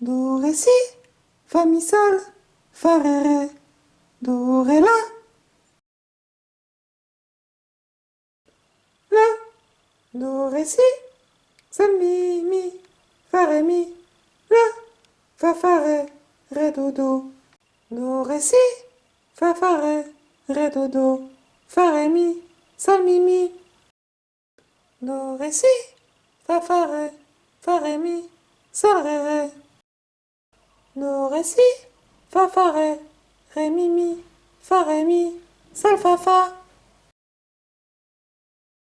Do, ré, si, fa, mi, sol, fa, ré, ré, do, ré, la. La, do, ré, si, sol, mi, mi, fa, ré, mi, la, fa, fa, ré, ré, do, do. Do, ré, si, fa, fa, ré, ré, do, do, fa, ré, mi, sol, mi, mi. Do, ré, si, fa, fa, ré, fa, ré, mi, sol, ré, ré. Do, ré, si, fa, fa, ré, ré, mi, mi, fa, ré, mi, sol, fa, fa.